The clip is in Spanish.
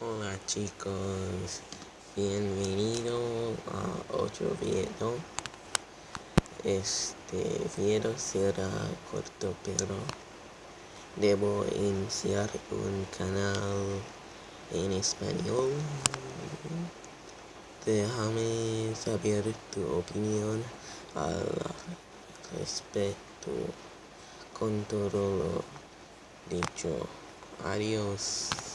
Hola chicos, bienvenido a otro video. Este video será corto pero debo iniciar un canal en español. Déjame saber tu opinión al respecto con todo lo dicho. Adiós.